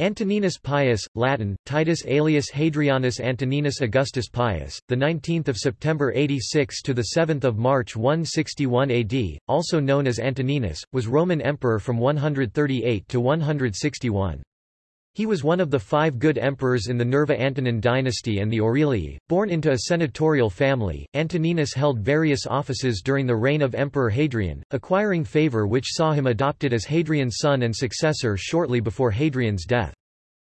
Antoninus Pius, Latin, Titus Aelius Hadrianus Antoninus Augustus Pius, the 19th of September 86 to the 7th of March 161 AD, also known as Antoninus, was Roman emperor from 138 to 161. He was one of the five good emperors in the Nerva-Antonine dynasty and the Aurelii. Born into a senatorial family, Antoninus held various offices during the reign of Emperor Hadrian, acquiring favor which saw him adopted as Hadrian's son and successor shortly before Hadrian's death.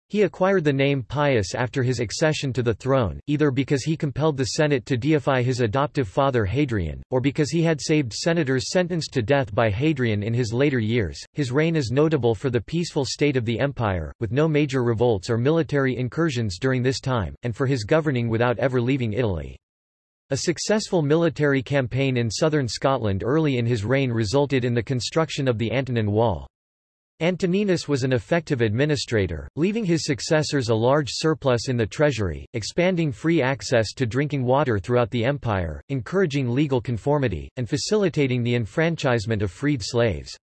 He acquired the name Pius after his accession to the throne, either because he compelled the Senate to deify his adoptive father Hadrian, or because he had saved senators sentenced to death by Hadrian in his later years. His reign is notable for the peaceful state of the empire, with no major revolts or military incursions during this time, and for his governing without ever leaving Italy. A successful military campaign in southern Scotland early in his reign resulted in the construction of the Antonine Wall. Antoninus was an effective administrator, leaving his successors a large surplus in the treasury, expanding free access to drinking water throughout the empire, encouraging legal conformity, and facilitating the enfranchisement of freed slaves.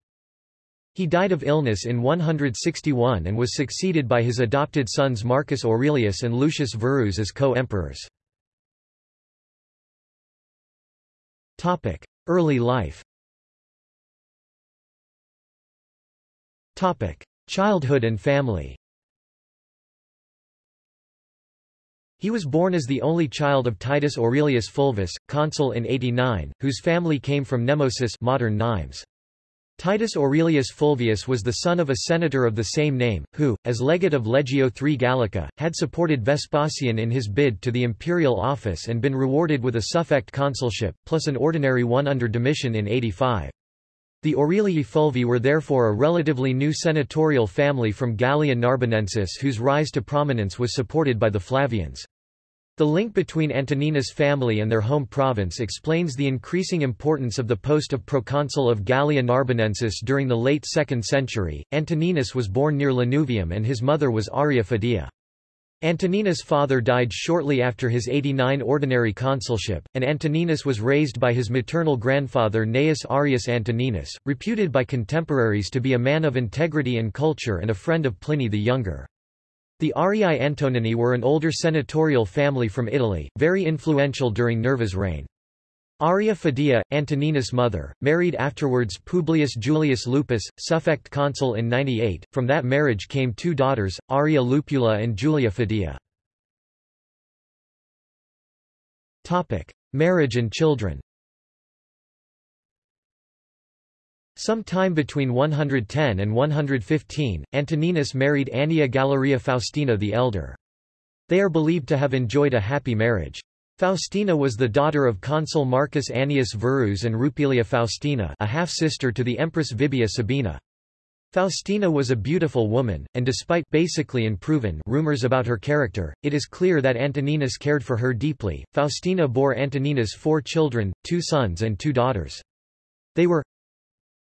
He died of illness in 161 and was succeeded by his adopted sons Marcus Aurelius and Lucius Verus as co-emperors. Early life Topic: Childhood and family. He was born as the only child of Titus Aurelius Fulvus, consul in 89, whose family came from Nemausus modern Nimes. Titus Aurelius Fulvus was the son of a senator of the same name, who, as legate of Legio III Gallica, had supported Vespasian in his bid to the imperial office and been rewarded with a suffect consulship, plus an ordinary one under Domitian in 85. The Aurelii Fulvi were therefore a relatively new senatorial family from Gallia Narbonensis whose rise to prominence was supported by the Flavians. The link between Antoninus' family and their home province explains the increasing importance of the post of proconsul of Gallia Narbonensis during the late 2nd century. Antoninus was born near Lanuvium and his mother was Arria Fidia. Antoninus' father died shortly after his 89 ordinary consulship, and Antoninus was raised by his maternal grandfather Gnaeus Arrius Antoninus, reputed by contemporaries to be a man of integrity and culture and a friend of Pliny the Younger. The Arrii Antonini were an older senatorial family from Italy, very influential during Nerva's reign. Arria Fidia, Antoninus' mother, married afterwards Publius Julius Lupus, suffect consul in 98. From that marriage came two daughters, Arria Lupula and Julia Fidia. Topic: Marriage and children. Some time between 110 and 115, Antoninus married Annia Galeria Faustina the elder. They are believed to have enjoyed a happy marriage. Faustina was the daughter of consul Marcus Annius Verus and Rupilia Faustina a half-sister to the Empress Vibia Sabina. Faustina was a beautiful woman, and despite basically unproven rumors about her character, it is clear that Antoninus cared for her deeply. Faustina bore Antoninus four children, two sons and two daughters. They were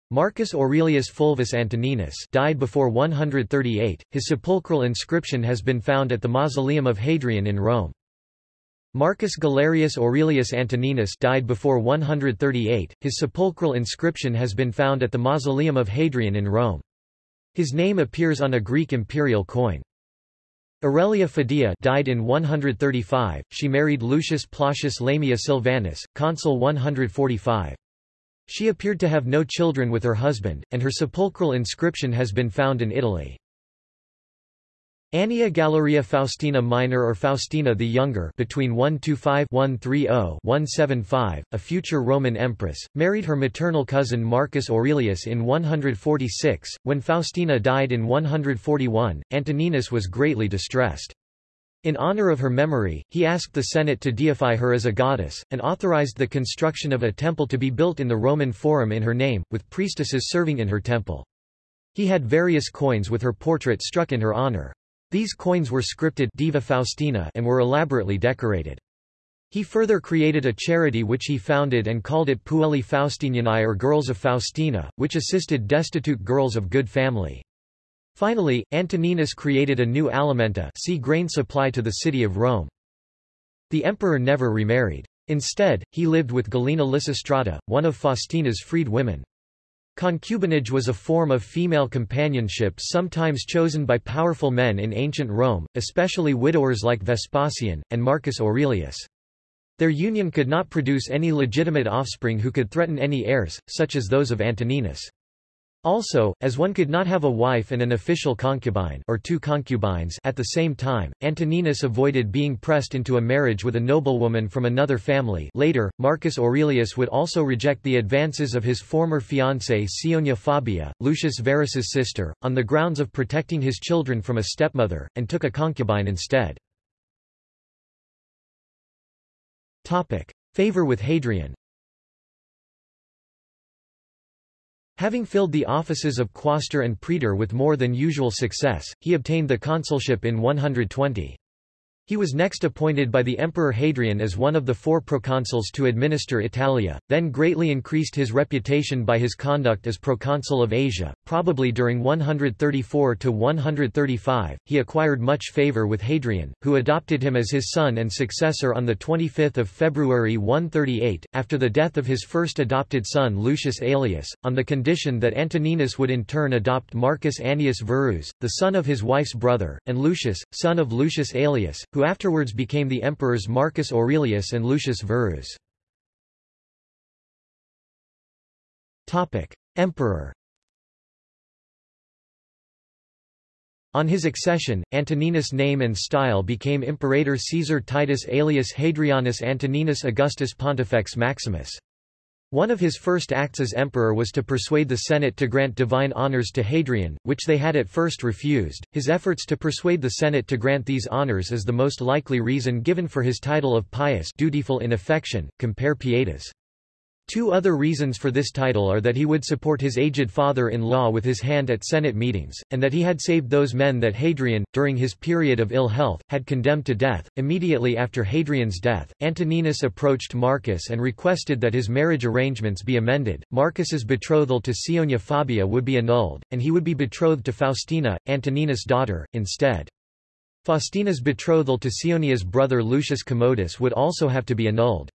Marcus Aurelius Fulvus Antoninus died before 138. His sepulchral inscription has been found at the Mausoleum of Hadrian in Rome. Marcus Galerius Aurelius Antoninus died before 138. His sepulchral inscription has been found at the Mausoleum of Hadrian in Rome. His name appears on a Greek imperial coin. Aurelia Fidia died in 135. She married Lucius Plautius Lamia Silvanus, consul 145. She appeared to have no children with her husband, and her sepulchral inscription has been found in Italy. Annia Galeria Faustina Minor or Faustina the Younger between 125-130-175, a future Roman empress, married her maternal cousin Marcus Aurelius in 146. When Faustina died in 141, Antoninus was greatly distressed. In honor of her memory, he asked the Senate to deify her as a goddess, and authorized the construction of a temple to be built in the Roman Forum in her name, with priestesses serving in her temple. He had various coins with her portrait struck in her honor. These coins were scripted Diva Faustina and were elaborately decorated. He further created a charity which he founded and called it Puellae Faustinianae or Girls of Faustina, which assisted destitute girls of good family. Finally, Antoninus created a new alimenta see grain supply to the city of Rome. The emperor never remarried. Instead, he lived with Galeria Lysistrata, one of Faustina's freed women. Concubinage was a form of female companionship sometimes chosen by powerful men in ancient Rome, especially widowers like Vespasian, and Marcus Aurelius. Their union could not produce any legitimate offspring who could threaten any heirs, such as those of Antoninus. Also, as one could not have a wife and an official concubine or two concubines at the same time, Antoninus avoided being pressed into a marriage with a noblewoman from another family. Later, Marcus Aurelius would also reject the advances of his former fiancée Caesonia Fabia, Lucius Verus's sister, on the grounds of protecting his children from a stepmother, and took a concubine instead. Favor with Hadrian Having filled the offices of quaestor and praetor with more than usual success, he obtained the consulship in 120. He was next appointed by the Emperor Hadrian as one of the four proconsuls to administer Italia, then greatly increased his reputation by his conduct as proconsul of Asia. Probably during 134 to 135, he acquired much favor with Hadrian, who adopted him as his son and successor on the 25th of February 138, after the death of his first adopted son Lucius Aelius, on the condition that Antoninus would in turn adopt Marcus Annius Verus, the son of his wife's brother, and Lucius, son of Lucius Aelius, who afterwards became the emperors Marcus Aurelius and Lucius Verus. Emperor On his accession, Antoninus' name and style became Imperator Caesar Titus Aelius Hadrianus Antoninus Augustus Pontifex Maximus. One of his first acts as emperor was to persuade the Senate to grant divine honors to Hadrian, which they had at first refused. His efforts to persuade the Senate to grant these honors is the most likely reason given for his title of pious dutiful in affection, compare pietas. Two other reasons for this title are that he would support his aged father-in-law with his hand at Senate meetings, and that he had saved those men that Hadrian, during his period of ill health, had condemned to death. Immediately after Hadrian's death, Antoninus approached Marcus and requested that his marriage arrangements be amended. Marcus's betrothal to Caesonia Fabia would be annulled, and he would be betrothed to Faustina, Antoninus' daughter, instead. Faustina's betrothal to Caesonia's brother Lucius Commodus would also have to be annulled.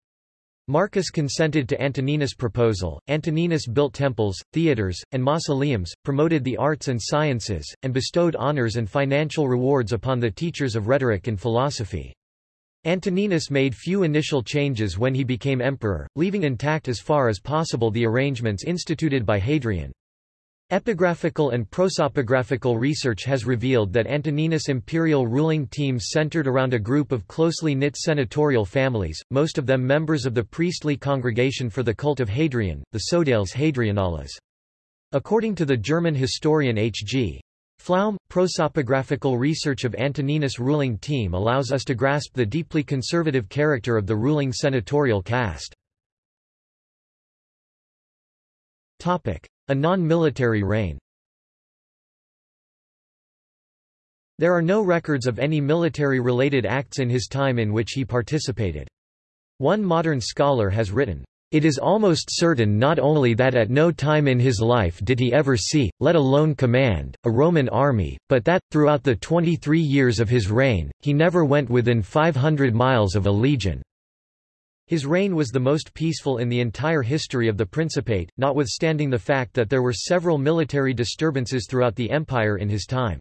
Marcus consented to Antoninus' proposal. Antoninus built temples, theatres, and mausoleums, promoted the arts and sciences, and bestowed honors and financial rewards upon the teachers of rhetoric and philosophy. Antoninus made few initial changes when he became emperor, leaving intact as far as possible the arrangements instituted by Hadrian. Epigraphical and prosopographical research has revealed that Antoninus' imperial ruling team centered around a group of closely knit senatorial families, most of them members of the priestly congregation for the cult of Hadrian, the Sodales Hadrianales. According to the German historian H.G. Pflaum, prosopographical research of Antoninus' ruling team allows us to grasp the deeply conservative character of the ruling senatorial caste. A non-military reign There are no records of any military-related acts in his time in which he participated. One modern scholar has written, it is almost certain not only that at no time in his life did he ever see, let alone command, a Roman army, but that, throughout the 23 years of his reign, he never went within 500 miles of a legion. His reign was the most peaceful in the entire history of the Principate, notwithstanding the fact that there were several military disturbances throughout the empire in his time.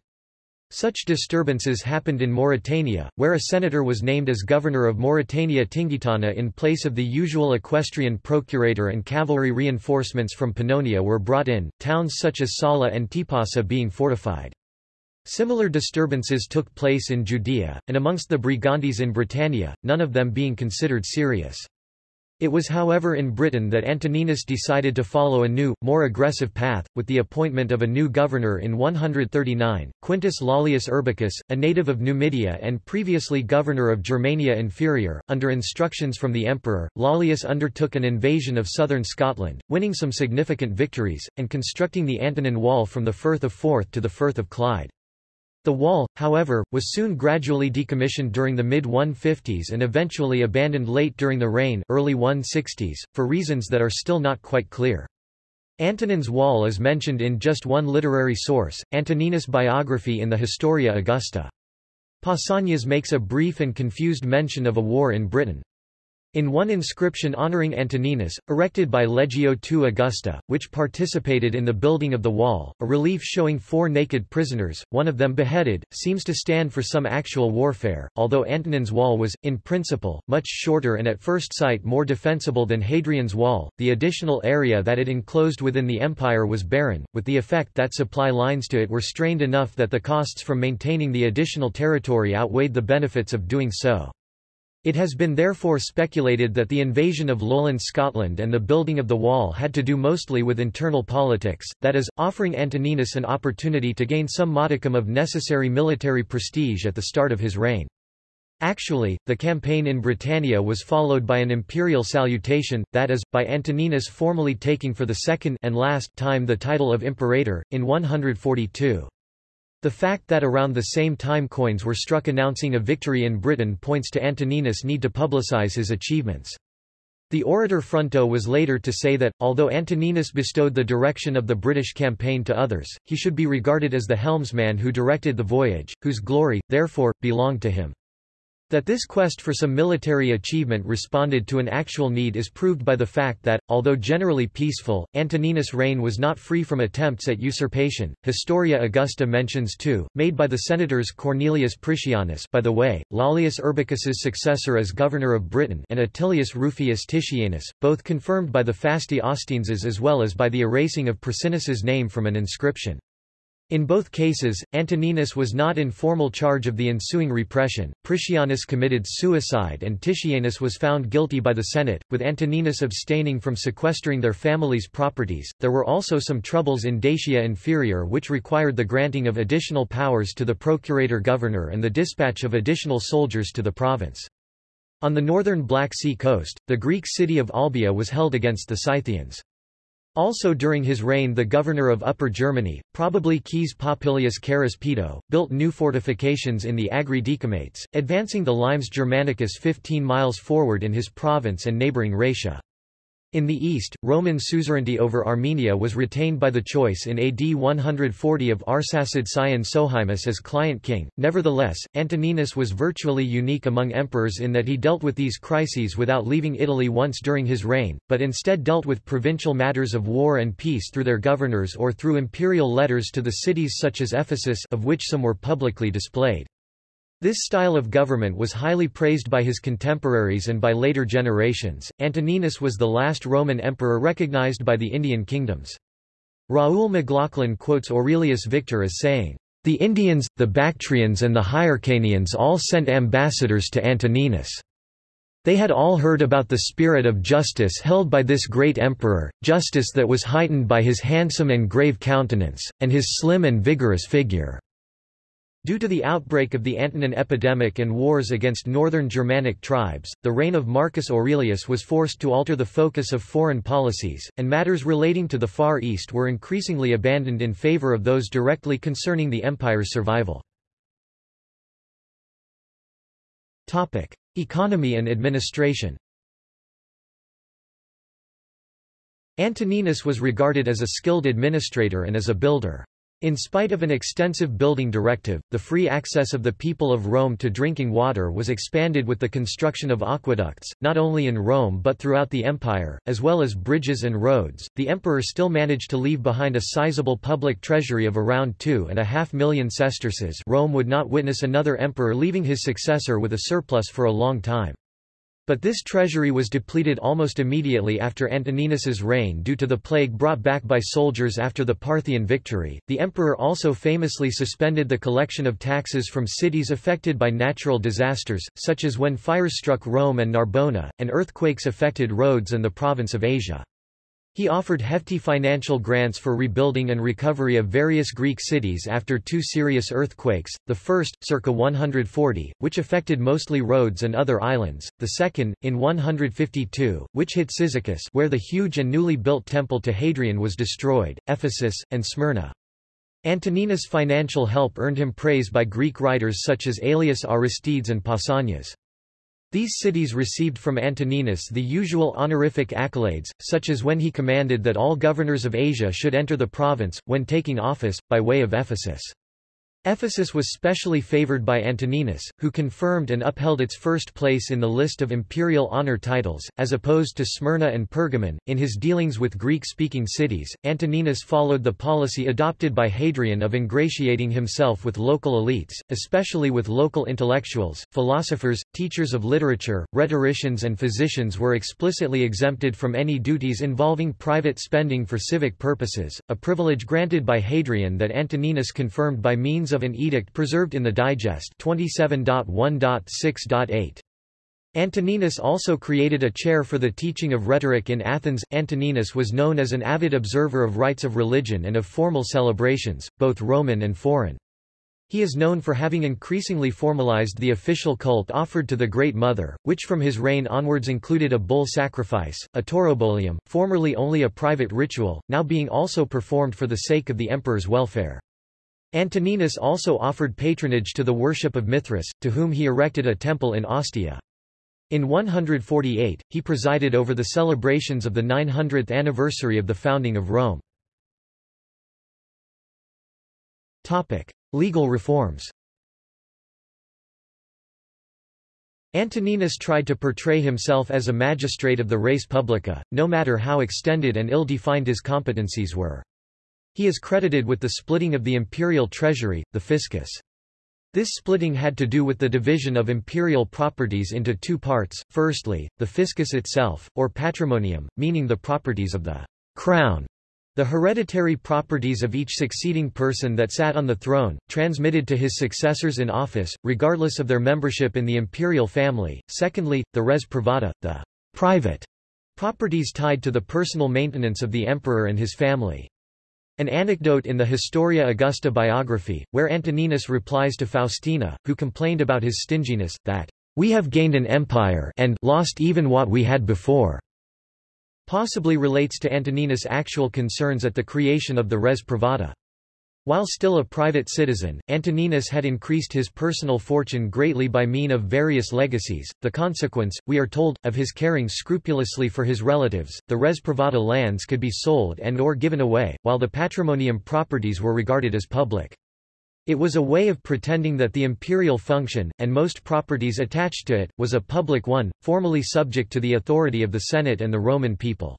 Such disturbances happened in Mauritania, where a senator was named as governor of Mauritania Tingitana in place of the usual equestrian procurator and cavalry reinforcements from Pannonia were brought in, towns such as Sala and Tipasa being fortified. Similar disturbances took place in Judea, and amongst the Brigantes in Britannia, none of them being considered serious. It was however in Britain that Antoninus decided to follow a new, more aggressive path, with the appointment of a new governor in 139, Quintus Lollius Urbicus, a native of Numidia and previously governor of Germania Inferior. Under instructions from the emperor, Lollius undertook an invasion of southern Scotland, winning some significant victories, and constructing the Antonine Wall from the Firth of Forth to the Firth of Clyde. The wall, however, was soon gradually decommissioned during the mid-150s and eventually abandoned late during the reign early 160s, for reasons that are still not quite clear. Antonine Wall is mentioned in just one literary source, Antoninus' biography in the Historia Augusta. Pausanias makes a brief and confused mention of a war in Britain. In one inscription honoring Antoninus, erected by Legio II Augusta, which participated in the building of the wall, a relief showing four naked prisoners, one of them beheaded, seems to stand for some actual warfare, although Antonine wall was, in principle, much shorter and at first sight more defensible than Hadrian's wall, the additional area that it enclosed within the empire was barren, with the effect that supply lines to it were strained enough that the costs from maintaining the additional territory outweighed the benefits of doing so. It has been therefore speculated that the invasion of lowland Scotland and the building of the wall had to do mostly with internal politics, that is, offering Antoninus an opportunity to gain some modicum of necessary military prestige at the start of his reign. Actually, the campaign in Britannia was followed by an imperial salutation, that is, by Antoninus formally taking for the second and last time the title of imperator, in 142. The fact that around the same time coins were struck announcing a victory in Britain points to Antoninus' need to publicize his achievements. The orator Fronto was later to say that, although Antoninus bestowed the direction of the British campaign to others, he should be regarded as the helmsman who directed the voyage, whose glory, therefore, belonged to him. That this quest for some military achievement responded to an actual need is proved by the fact that, although generally peaceful, Antoninus' reign was not free from attempts at usurpation. Historia Augusta mentions two, made by the senators Cornelius Priscianus by the way, Lollius Urbicus's successor as governor of Britain and Attilius Rufius Titianus, both confirmed by the Fasti Ostienses as well as by the erasing of Priscianus's name from an inscription. In both cases, Antoninus was not in formal charge of the ensuing repression, Priscianus committed suicide and Titianus was found guilty by the Senate, with Antoninus abstaining from sequestering their families' properties. There were also some troubles in Dacia Inferior which required the granting of additional powers to the procurator governor and the dispatch of additional soldiers to the province. On the northern Black Sea coast, the Greek city of Olbia was held against the Scythians. Also during his reign the governor of Upper Germany, probably Caius Popillius Carus Pedo, built new fortifications in the Agri Decumates, advancing the Limes Germanicus 15 miles forward in his province and neighbouring Raetia. In the east, Roman suzerainty over Armenia was retained by the choice in AD 140 of Arsacid Scion Sohaemus as client king. Nevertheless, Antoninus was virtually unique among emperors in that he dealt with these crises without leaving Italy once during his reign, but instead dealt with provincial matters of war and peace through their governors or through imperial letters to the cities such as Ephesus of which some were publicly displayed. This style of government was highly praised by his contemporaries and by later generations. Antoninus was the last Roman emperor recognized by the Indian kingdoms. Raoul McLaughlin quotes Aurelius Victor as saying, The Indians, the Bactrians and the Hyrcanians all sent ambassadors to Antoninus. They had all heard about the spirit of justice held by this great emperor, justice that was heightened by his handsome and grave countenance, and his slim and vigorous figure. Due to the outbreak of the Antonine epidemic and wars against northern Germanic tribes, the reign of Marcus Aurelius was forced to alter the focus of foreign policies, and matters relating to the Far East were increasingly abandoned in favor of those directly concerning the empire's survival. Topic: Economy and administration Antoninus was regarded as a skilled administrator and as a builder. In spite of an extensive building directive, the free access of the people of Rome to drinking water was expanded with the construction of aqueducts, not only in Rome but throughout the empire, as well as bridges and roads. The emperor still managed to leave behind a sizable public treasury of around two and a half million sesterces. Rome would not witness another emperor leaving his successor with a surplus for a long time. But this treasury was depleted almost immediately after Antoninus's reign due to the plague brought back by soldiers after the Parthian victory. The emperor also famously suspended the collection of taxes from cities affected by natural disasters, such as when fires struck Rome and Narbona, and earthquakes affected Rhodes and the province of Asia. He offered hefty financial grants for rebuilding and recovery of various Greek cities after two serious earthquakes, the first, circa 140, which affected mostly Rhodes and other islands, the second, in 152, which hit Cyzicus where the huge and newly built temple to Hadrian was destroyed, Ephesus, and Smyrna. Antoninus' financial help earned him praise by Greek writers such as Aelius Aristides and Pausanias. These cities received from Antoninus the usual honorific accolades, such as when he commanded that all governors of Asia should enter the province, when taking office, by way of Ephesus. Ephesus was specially favored by Antoninus, who confirmed and upheld its first place in the list of imperial honor titles, as opposed to Smyrna and Pergamon. In his dealings with Greek speaking cities, Antoninus followed the policy adopted by Hadrian of ingratiating himself with local elites, especially with local intellectuals, philosophers, teachers of literature, rhetoricians, and physicians were explicitly exempted from any duties involving private spending for civic purposes, a privilege granted by Hadrian that Antoninus confirmed by means of an edict preserved in the Digest 27.1.6.8. Antoninus also created a chair for the teaching of rhetoric in Athens. Antoninus was known as an avid observer of rites of religion and of formal celebrations, both Roman and foreign. He is known for having increasingly formalized the official cult offered to the Great Mother, which from his reign onwards included a bull sacrifice, a taurobolium, formerly only a private ritual, now being also performed for the sake of the emperor's welfare. Antoninus also offered patronage to the worship of Mithras, to whom he erected a temple in Ostia. In 148, he presided over the celebrations of the 900th anniversary of the founding of Rome. Legal reforms Antoninus tried to portray himself as a magistrate of the res publica, no matter how extended and ill-defined his competencies were. He is credited with the splitting of the imperial treasury, the fiscus. This splitting had to do with the division of imperial properties into two parts, firstly, the fiscus itself, or patrimonium, meaning the properties of the crown, the hereditary properties of each succeeding person that sat on the throne, transmitted to his successors in office, regardless of their membership in the imperial family. Secondly, the res privata, the private properties tied to the personal maintenance of the emperor and his family. An anecdote in the Historia Augusta biography, where Antoninus replies to Faustina, who complained about his stinginess, that, "...we have gained an empire and lost even what we had before." possibly relates to Antoninus' actual concerns at the creation of the res privata. While still a private citizen, Antoninus had increased his personal fortune greatly by mean of various legacies, the consequence, we are told, of his caring scrupulously for his relatives. The res privata lands could be sold and or given away, while the patrimonium properties were regarded as public. It was a way of pretending that the imperial function, and most properties attached to it, was a public one, formally subject to the authority of the Senate and the Roman people.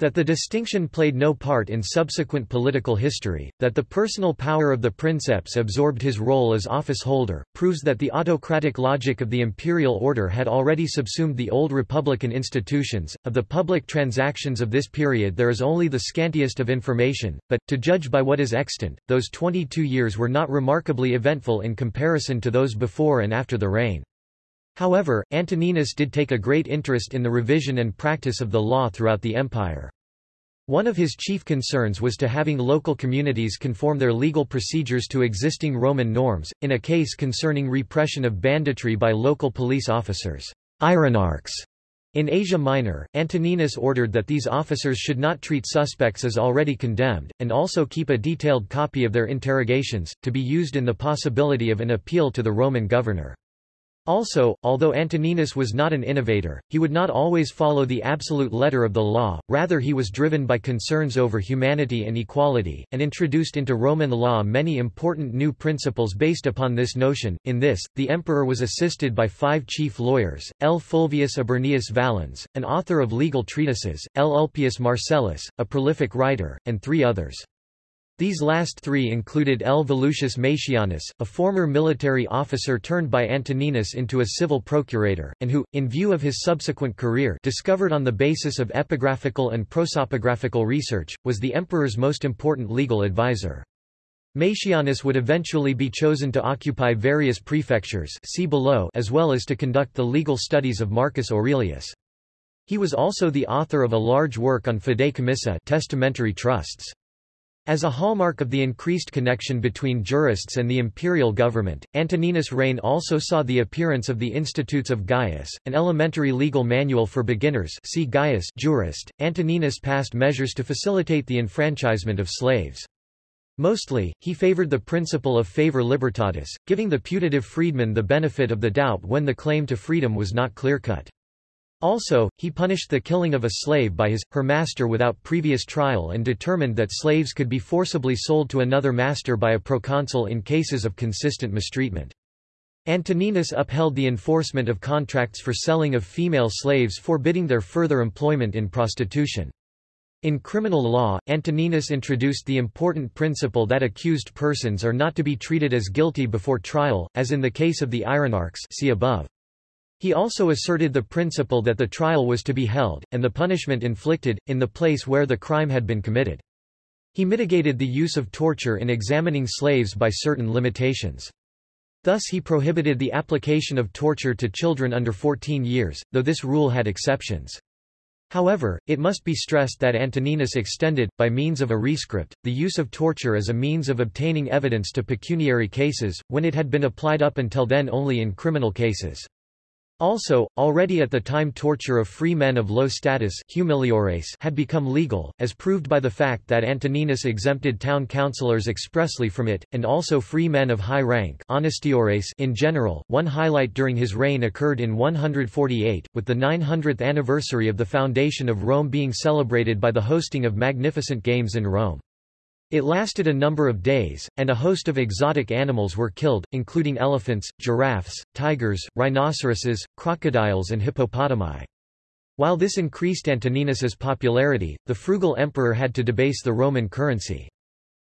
That the distinction played no part in subsequent political history, that the personal power of the princeps absorbed his role as office holder, proves that the autocratic logic of the imperial order had already subsumed the old republican institutions. Of the public transactions of this period there is only the scantiest of information, but, to judge by what is extant, those 22 years were not remarkably eventful in comparison to those before and after the reign. However, Antoninus did take a great interest in the revision and practice of the law throughout the empire. One of his chief concerns was to having local communities conform their legal procedures to existing Roman norms, in a case concerning repression of banditry by local police officers irenarchs. In Asia Minor, Antoninus ordered that these officers should not treat suspects as already condemned, and also keep a detailed copy of their interrogations, to be used in the possibility of an appeal to the Roman governor. Also, although Antoninus was not an innovator, he would not always follow the absolute letter of the law, rather he was driven by concerns over humanity and equality, and introduced into Roman law many important new principles based upon this notion. In this, the emperor was assisted by five chief lawyers, L. Fulvius Aburnius Valens, an author of legal treatises, L. Ulpius Marcellus, a prolific writer, and three others. These last three included L. Volusius Maecianus, a former military officer turned by Antoninus into a civil procurator, and who, in view of his subsequent career discovered on the basis of epigraphical and prosopographical research, was the emperor's most important legal advisor. Maecianus would eventually be chosen to occupy various prefectures see below as well as to conduct the legal studies of Marcus Aurelius. He was also the author of a large work on commissa testamentary trusts. As a hallmark of the increased connection between jurists and the imperial government, Antoninus' reign also saw the appearance of the Institutes of Gaius, an elementary legal manual for beginners see Gaius jurist. Antoninus passed measures to facilitate the enfranchisement of slaves. Mostly, he favored the principle of favor libertatis, giving the putative freedman the benefit of the doubt when the claim to freedom was not clear-cut. Also, he punished the killing of a slave by his, her master without previous trial and determined that slaves could be forcibly sold to another master by a proconsul in cases of consistent mistreatment. Antoninus upheld the enforcement of contracts for selling of female slaves forbidding their further employment in prostitution. In criminal law, Antoninus introduced the important principle that accused persons are not to be treated as guilty before trial, as in the case of the Irenarchs see above. He also asserted the principle that the trial was to be held, and the punishment inflicted, in the place where the crime had been committed. He mitigated the use of torture in examining slaves by certain limitations. Thus he prohibited the application of torture to children under 14 years, though this rule had exceptions. However, it must be stressed that Antoninus extended, by means of a rescript, the use of torture as a means of obtaining evidence to pecuniary cases, when it had been applied up until then only in criminal cases. Also, already at the time torture of free men of low status humiliores had become legal, as proved by the fact that Antoninus exempted town councillors expressly from it, and also free men of high rank honestiores in general. One highlight during his reign occurred in 148, with the 900th anniversary of the foundation of Rome being celebrated by the hosting of magnificent games in Rome. It lasted a number of days, and a host of exotic animals were killed, including elephants, giraffes, tigers, rhinoceroses, crocodiles and hippopotami. While this increased Antoninus's popularity, the frugal emperor had to debase the Roman currency.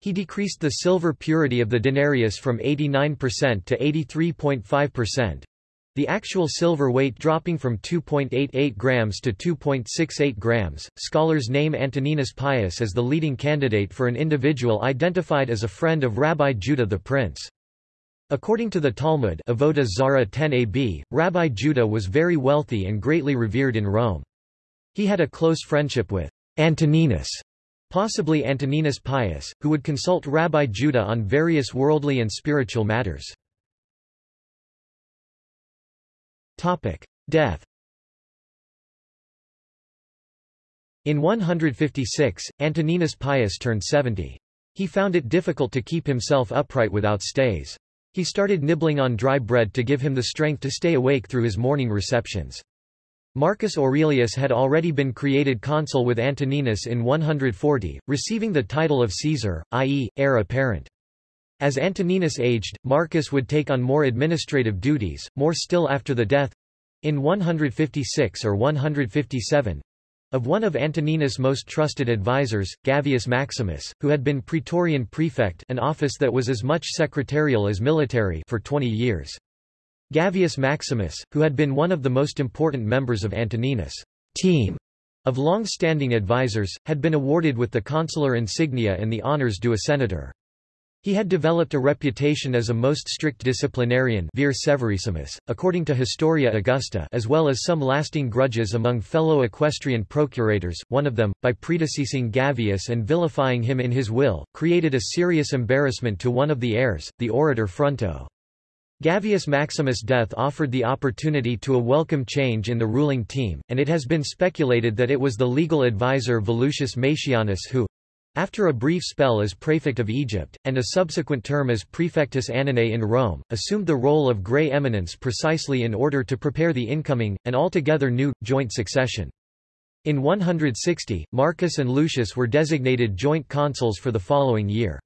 He decreased the silver purity of the denarius from 89% to 83.5%, the actual silver weight dropping from 2.88 grams to 2.68 grams. Scholars name Antoninus Pius as the leading candidate for an individual identified as a friend of Rabbi Judah the Prince. According to the Talmud Avodah Zarah 10ab, Rabbi Judah was very wealthy and greatly revered in Rome. He had a close friendship with Antoninus, possibly Antoninus Pius, who would consult Rabbi Judah on various worldly and spiritual matters. Topic. Death In 156, Antoninus Pius turned 70. He found it difficult to keep himself upright without stays. He started nibbling on dry bread to give him the strength to stay awake through his morning receptions. Marcus Aurelius had already been created consul with Antoninus in 140, receiving the title of Caesar, i.e., heir apparent. As Antoninus aged, Marcus would take on more administrative duties, more still after the death—in 156 or 157, of one of Antoninus' most trusted advisers, Gavius Maximus, who had been praetorian prefect an office that was as much secretarial as military for 20 years. Gavius Maximus, who had been one of the most important members of Antoninus' team of long-standing advisers, had been awarded with the consular insignia and the honors due a senator. He had developed a reputation as a most strict disciplinarian vir severissimus, according to Historia Augusta as well as some lasting grudges among fellow equestrian procurators, one of them, by predeceasing Gavius and vilifying him in his will, created a serious embarrassment to one of the heirs, the orator Fronto. Gavius Maximus' death offered the opportunity to a welcome change in the ruling team, and it has been speculated that it was the legal advisor Volusius Maecianus who, after a brief spell as prefect of Egypt, and a subsequent term as prefectus Annonae in Rome, assumed the role of grey eminence precisely in order to prepare the incoming, and altogether new, joint succession. In 160, Marcus and Lucius were designated joint consuls for the following year.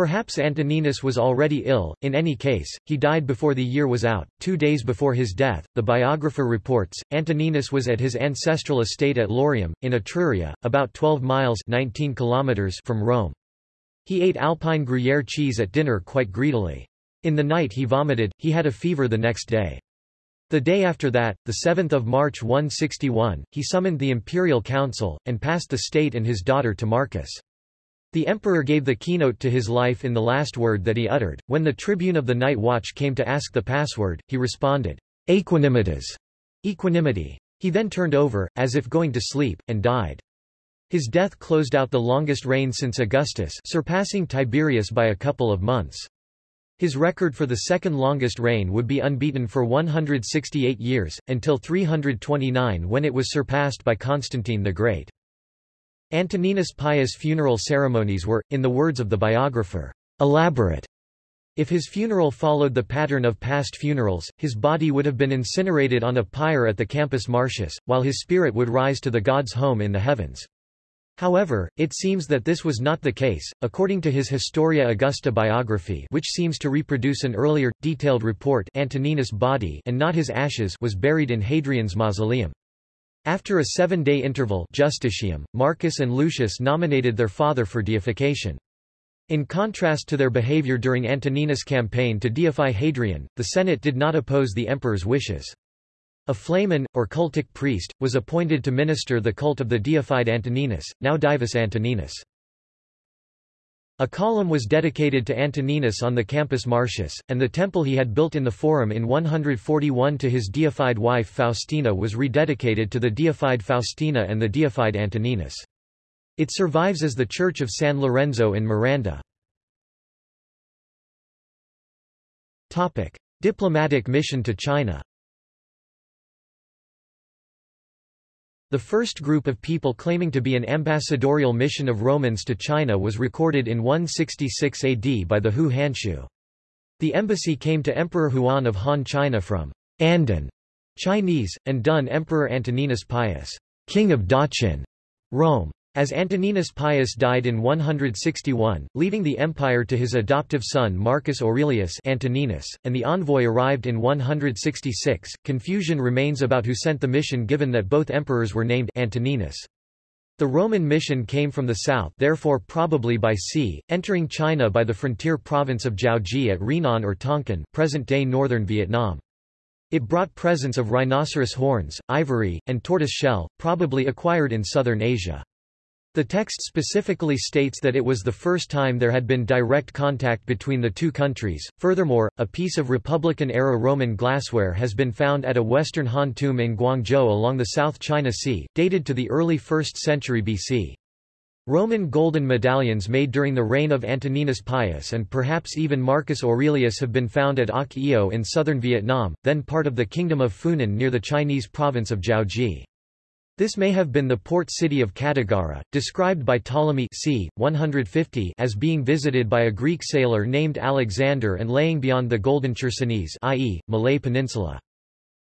Perhaps Antoninus was already ill, in any case, he died before the year was out. Two days before his death, the biographer reports, Antoninus was at his ancestral estate at Lorium, in Etruria, about 12 miles 19 kilometers from Rome. He ate Alpine Gruyere cheese at dinner quite greedily. In the night he vomited, he had a fever the next day. The day after that, the 7th of March 161, he summoned the imperial council, and passed the state and his daughter to Marcus. The emperor gave the keynote to his life in the last word that he uttered. When the tribune of the night watch came to ask the password, he responded, Aequanimitas, equanimity. He then turned over, as if going to sleep, and died. His death closed out the longest reign since Augustus surpassing Tiberius by a couple of months. His record for the second longest reign would be unbeaten for 168 years, until 329 when it was surpassed by Constantine the Great. Antoninus Pius' funeral ceremonies were, in the words of the biographer, elaborate. If his funeral followed the pattern of past funerals, his body would have been incinerated on a pyre at the Campus Martius, while his spirit would rise to the god's home in the heavens. However, it seems that this was not the case, according to his Historia Augusta biography which seems to reproduce an earlier, detailed report Antoninus' body and not his ashes was buried in Hadrian's mausoleum. After a seven-day interval Justitium, Marcus and Lucius nominated their father for deification. In contrast to their behavior during Antoninus' campaign to deify Hadrian, the Senate did not oppose the emperor's wishes. A flamen, or cultic priest, was appointed to minister the cult of the deified Antoninus, now Divus Antoninus. A column was dedicated to Antoninus on the Campus Martius, and the temple he had built in the Forum in 141 to his deified wife Faustina was rededicated to the deified Faustina and the deified Antoninus. It survives as the Church of San Lorenzo in Miranda. Diplomatic mission to China. The first group of people claiming to be an ambassadorial mission of Romans to China was recorded in 166 AD by the Hou Hanshu. The embassy came to Emperor Huan of Han China from Andan, Chinese, and Dun Emperor Antoninus Pius, King of Daqin, Rome. As Antoninus Pius died in 161, leaving the empire to his adoptive son Marcus Aurelius Antoninus, and the envoy arrived in 166, confusion remains about who sent the mission given that both emperors were named Antoninus. The Roman mission came from the south therefore probably by sea, entering China by the frontier province of Jiaoji at Rinan or Tonkin present-day northern Vietnam. It brought presents of rhinoceros horns, ivory, and tortoise shell, probably acquired in southern Asia. The text specifically states that it was the first time there had been direct contact between the two countries. Furthermore, a piece of Republican-era Roman glassware has been found at a Western Han tomb in Guangzhou along the South China Sea, dated to the early 1st century BC. Roman golden medallions made during the reign of Antoninus Pius and perhaps even Marcus Aurelius have been found at Oc Eo in southern Vietnam, then part of the Kingdom of Funan near the Chinese province of Jiaoji. This may have been the port city of Cattigara, described by Ptolemy c. 150 as being visited by a Greek sailor named Alexander and laying beyond the Golden Chersonese i.e., Malay Peninsula.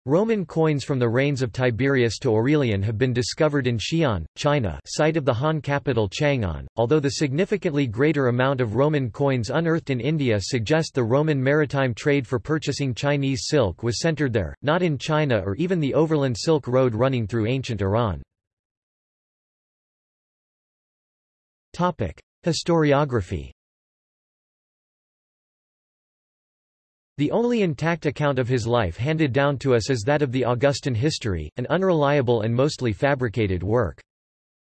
Roman coins from the reigns of Tiberius to Aurelian have been discovered in Xi'an, China site of the Han capital Chang'an, although the significantly greater amount of Roman coins unearthed in India suggest the Roman maritime trade for purchasing Chinese silk was centered there, not in China or even the overland Silk Road running through ancient Iran. Historiography The only intact account of his life handed down to us is that of the Augustan history, an unreliable and mostly fabricated work.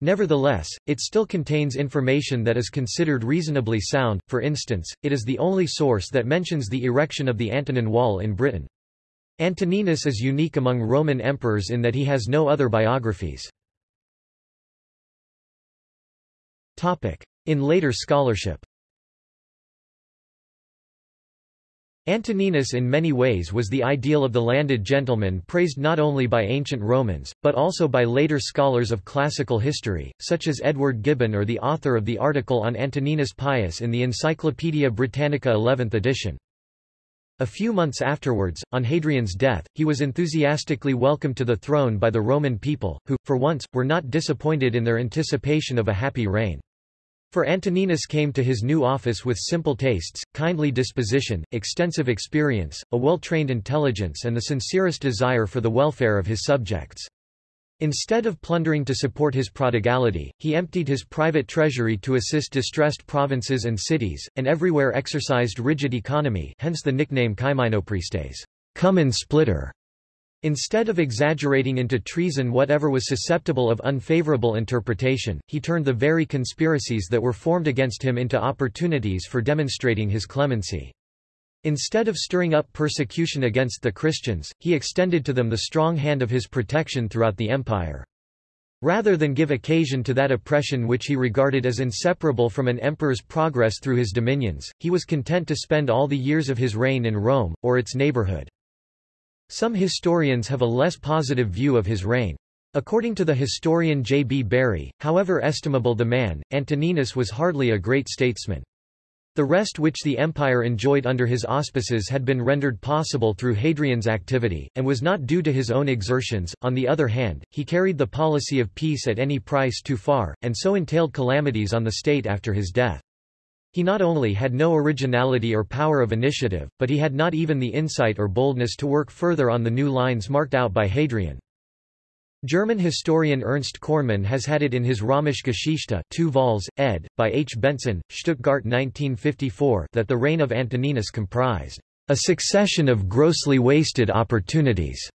Nevertheless, it still contains information that is considered reasonably sound, for instance, it is the only source that mentions the erection of the Antonine Wall in Britain. Antoninus is unique among Roman emperors in that he has no other biographies. In later scholarship Antoninus in many ways was the ideal of the landed gentleman praised not only by ancient Romans, but also by later scholars of classical history, such as Edward Gibbon or the author of the article on Antoninus Pius in the Encyclopaedia Britannica 11th edition. A few months afterwards, on Hadrian's death, he was enthusiastically welcomed to the throne by the Roman people, who, for once, were not disappointed in their anticipation of a happy reign. For Antoninus came to his new office with simple tastes, kindly disposition, extensive experience, a well-trained intelligence and the sincerest desire for the welfare of his subjects. Instead of plundering to support his prodigality, he emptied his private treasury to assist distressed provinces and cities, and everywhere exercised rigid economy hence the nickname Kyminopristes, come and splitter. Instead of exaggerating into treason whatever was susceptible of unfavorable interpretation, he turned the very conspiracies that were formed against him into opportunities for demonstrating his clemency. Instead of stirring up persecution against the Christians, he extended to them the strong hand of his protection throughout the empire. Rather than give occasion to that oppression which he regarded as inseparable from an emperor's progress through his dominions, he was content to spend all the years of his reign in Rome, or its neighborhood. Some historians have a less positive view of his reign. According to the historian J. B. Bury, however estimable the man, Antoninus was hardly a great statesman. The rest which the empire enjoyed under his auspices had been rendered possible through Hadrian's activity, and was not due to his own exertions. On the other hand, he carried the policy of peace at any price too far, and so entailed calamities on the state after his death. He not only had no originality or power of initiative, but he had not even the insight or boldness to work further on the new lines marked out by Hadrian. German historian Ernst Kornemann has had it in his Römische Geschichte 2 vols, ed., by H. Bengtson, Stuttgart 1954 that the reign of Antoninus comprised a succession of grossly wasted opportunities,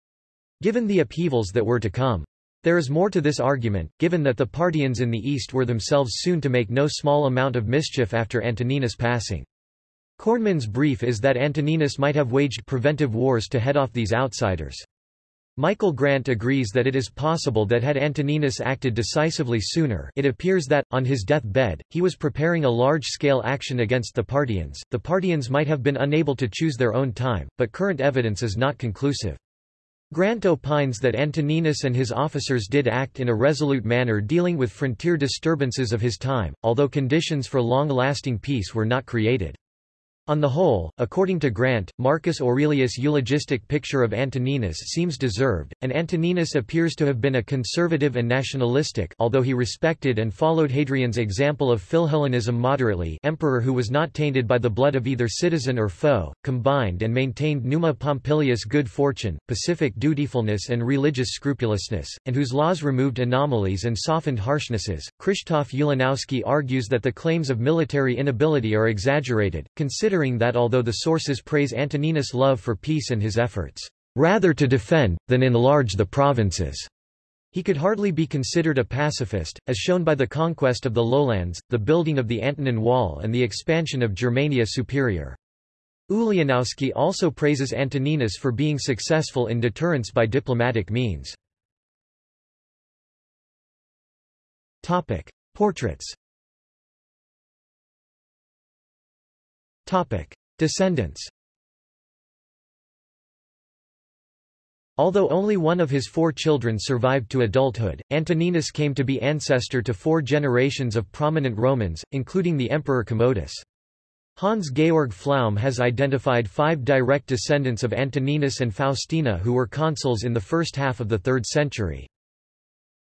given the upheavals that were to come. There is more to this argument, given that the Parthians in the east were themselves soon to make no small amount of mischief after Antoninus' passing. Kornemann's brief is that Antoninus might have waged preventive wars to head off these outsiders. Michael Grant agrees that it is possible that had Antoninus acted decisively sooner it appears that, on his death-bed, he was preparing a large-scale action against the Parthians. The Parthians might have been unable to choose their own time, but current evidence is not conclusive. Grant opines that Antoninus and his officers did act in a resolute manner dealing with frontier disturbances of his time, although conditions for long-lasting peace were not created. On the whole, according to Grant, Marcus Aurelius' eulogistic picture of Antoninus seems deserved, and Antoninus appears to have been a conservative and nationalistic although he respected and followed Hadrian's example of Philhellenism moderately emperor who was not tainted by the blood of either citizen or foe, combined and maintained Numa Pompilius good fortune, pacific dutifulness and religious scrupulousness, and whose laws removed anomalies and softened harshnesses. Krzysztof Ulanowski argues that the claims of military inability are exaggerated, considering considering that although the sources praise Antoninus' love for peace and his efforts, rather to defend, than enlarge the provinces, he could hardly be considered a pacifist, as shown by the conquest of the lowlands, the building of the Antonine Wall and the expansion of Germania Superior. Ulanowski also praises Antoninus for being successful in deterrence by diplomatic means. Portraits Topic. Descendants Although only one of his four children survived to adulthood, Antoninus came to be ancestor to four generations of prominent Romans, including the Emperor Commodus. Hans Georg Pflaum has identified five direct descendants of Antoninus and Faustina who were consuls in the first half of the 3rd century.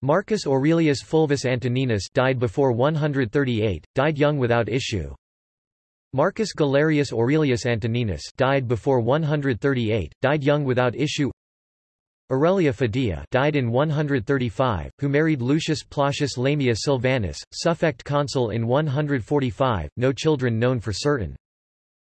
Marcus Aurelius Fulvus Antoninus died before 138, died young without issue. Marcus Galerius Aurelius Antoninus died before 138, died young without issue Aurelia Fidia died in 135, who married Lucius Plautius Lamia Silvanus, suffect consul in 145, no children known for certain.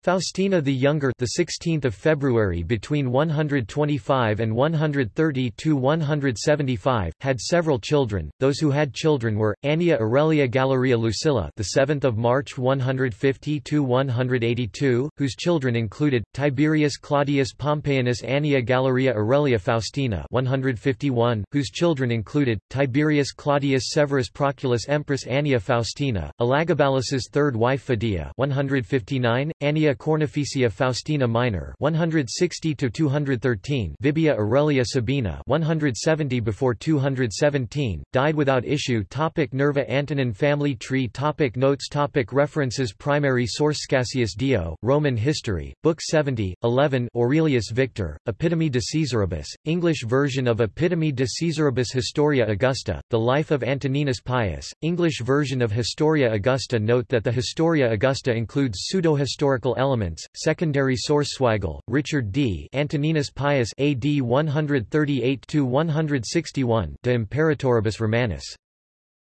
Faustina the Younger, the 16th of February between 125 and 130 to 175, had several children. Those who had children were Annia Aurelia Galeria Lucilla, the 7th of March 150 to 182, whose children included Tiberius Claudius Pompeianus Annia Galeria Aurelia Faustina 151, whose children included Tiberius Claudius Severus Proculus Empress Annia Faustina, Elagabalus's third wife Fidia 159, Annia Cornificia Faustina Minor 160 to 213 Vibia Aurelia Sabina 170 before 217 died without issue. Topic Nerva Antonine family tree. Topic notes. Topic references. Primary source. Cassius Dio Roman History book 70 11 Aurelius Victor Epitome de Caesaribus English version of Epitome de Caesaribus Historia Augusta The Life of Antoninus Pius English version of Historia Augusta. Note that the Historia Augusta includes pseudo-historical elements. Secondary source Zweigel, Richard D. Antoninus Pius AD 138-161 De Imperatoribus Romanis.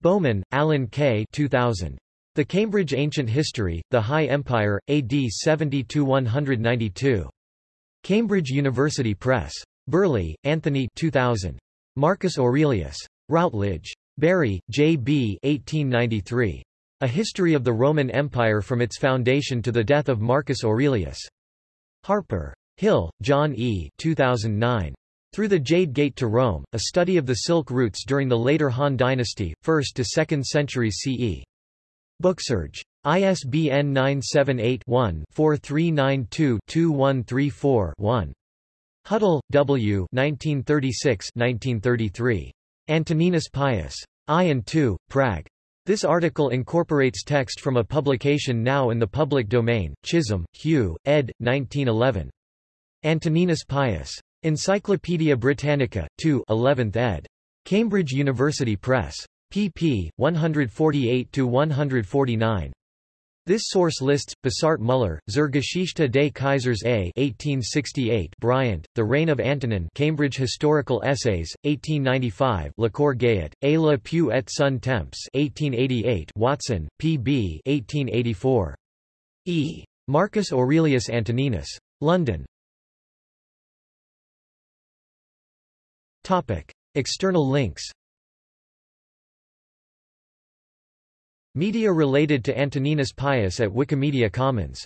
Bowman, Alan K. 2000. The Cambridge Ancient History, The High Empire, AD 70–192. Cambridge University Press. Birley, Anthony 2000. Marcus Aurelius. Routledge. Bury, J. B. 1893. A History of the Roman Empire from its foundation to the death of Marcus Aurelius. Harper. Hill, John E. 2009. Through the Jade Gate to Rome, a study of the Silk routes during the later Han dynasty, 1st to 2nd centuries CE. Booksurge. ISBN 978-1-4392-2134-1. Hüttl, W. 1936-1933. Antoninus Pius. I and II, Prague. This article incorporates text from a publication now in the public domain, Chisholm, Hugh, ed. 1911. Antoninus Pius. Encyclopædia Britannica, 2 11th ed. Cambridge University Press. pp. 148–149. This source lists, Bossart Muller, Zur Geschichte des Kaisers A 1868 Bryant, The Reign of Antonine Cambridge Historical Essays, 1895 Lacour Gayet, A le Pieux et son temps 1888 Watson, P. B. 1884. E. Marcus Aurelius Antoninus. London. External links Media related to Antoninus Pius at Wikimedia Commons